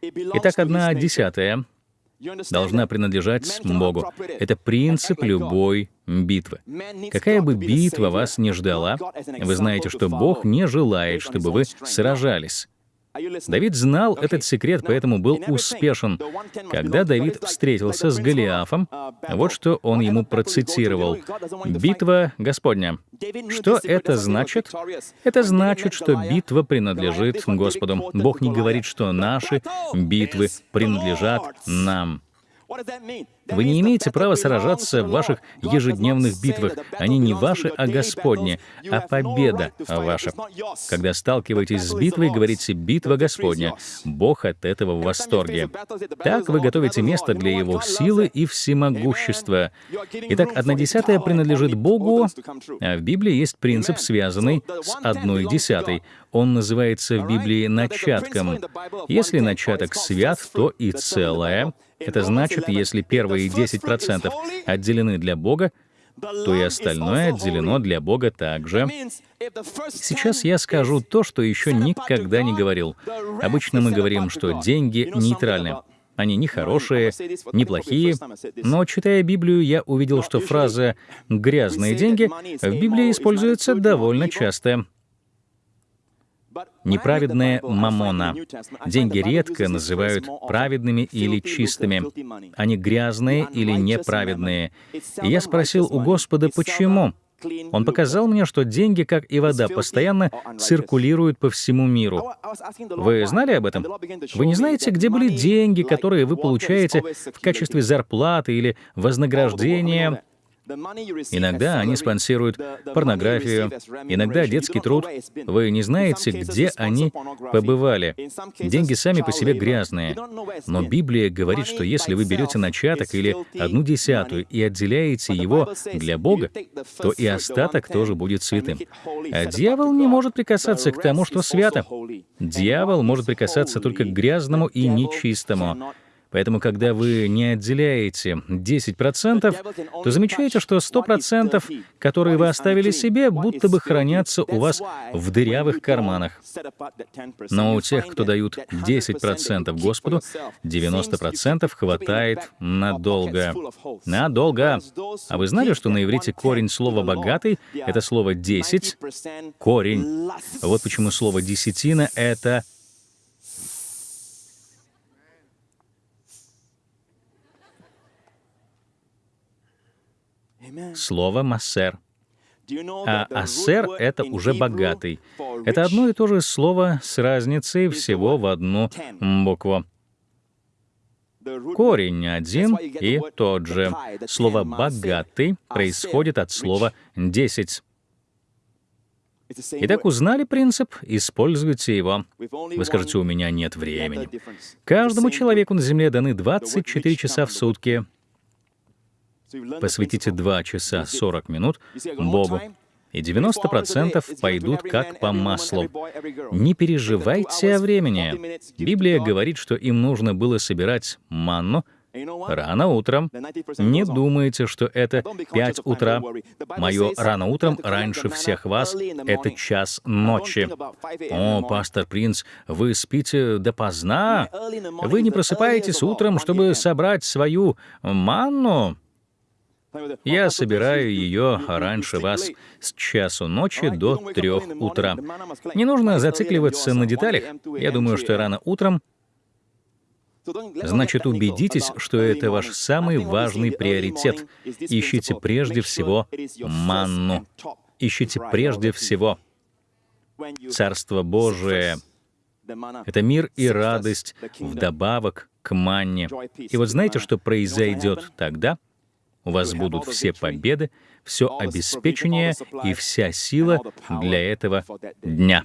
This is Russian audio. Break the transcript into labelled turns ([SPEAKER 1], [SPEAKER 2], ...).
[SPEAKER 1] Итак, одна десятая должна принадлежать Богу. Это принцип любой битвы. Какая бы битва вас не ждала, вы знаете, что Бог не желает, чтобы вы сражались. Давид знал этот секрет, поэтому был успешен. Когда Давид встретился с Голиафом, вот что он ему процитировал. «Битва Господня». Что это значит? Это значит, что битва принадлежит Господу. Бог не говорит, что наши битвы принадлежат нам. Вы не имеете права сражаться в ваших ежедневных битвах. Они не ваши, а Господни, а победа ваша. Когда сталкиваетесь с битвой, говорите «битва Господня». Бог от этого в восторге. Так вы готовите место для Его силы и всемогущества. Итак, одна десятая принадлежит Богу, а в Библии есть принцип, связанный с одной десятой. Он называется в Библии начатком. Если начаток свят, то и целое — это значит, если первые 10% отделены для Бога, то и остальное отделено для Бога также. Сейчас я скажу то, что еще никогда не говорил. Обычно мы говорим, что деньги нейтральны. Они не хорошие, не плохие, но, читая Библию, я увидел, что фраза «грязные деньги» в Библии используется довольно часто. Неправедная мамона. Деньги редко называют праведными или чистыми. Они грязные или неправедные. И я спросил у Господа, почему? Он показал мне, что деньги, как и вода, постоянно циркулируют по всему миру. Вы знали об этом? Вы не знаете, где были деньги, которые вы получаете в качестве зарплаты или вознаграждения Иногда они спонсируют порнографию, иногда детский труд. Вы не знаете, где они побывали. Деньги сами по себе грязные. Но Библия говорит, что если вы берете начаток или одну десятую и отделяете его для Бога, то и остаток тоже будет святым. А дьявол не может прикасаться к тому, что свято. Дьявол может прикасаться только к грязному и нечистому. Поэтому, когда вы не отделяете 10%, то замечаете, что 100%, которые вы оставили себе, будто бы хранятся у вас в дырявых карманах. Но у тех, кто дают 10% Господу, 90% хватает надолго. Надолго. А вы знали, что на иврите корень слова «богатый» — это слово «десять»? Корень. Вот почему слово «десятина» — это слово «массер». А «ассер» — это уже «богатый». Это одно и то же слово с разницей всего в одну букву. Корень один и тот же. Слово «богатый» происходит от слова «десять». Итак, узнали принцип, используйте его. Вы скажете, у меня нет времени. Каждому человеку на Земле даны 24 часа в сутки. Посвятите 2 часа 40 минут Богу, и 90% пойдут как по маслу. Не переживайте о времени. Библия говорит, что им нужно было собирать манну рано утром. Не думайте, что это 5 утра. Мое рано утром раньше всех вас — это час ночи. О, пастор Принц, вы спите допоздна? Вы не просыпаетесь утром, чтобы собрать свою манну? Я собираю ее раньше вас с часу ночи до трех утра. Не нужно зацикливаться на деталях. Я думаю, что рано утром Значит, убедитесь, что это ваш самый важный приоритет. Ищите прежде всего манну. Ищите прежде всего Царство Божие. Это мир и радость вдобавок к манне. И вот знаете, что произойдет тогда? У вас будут все победы, все обеспечение и вся сила для этого дня.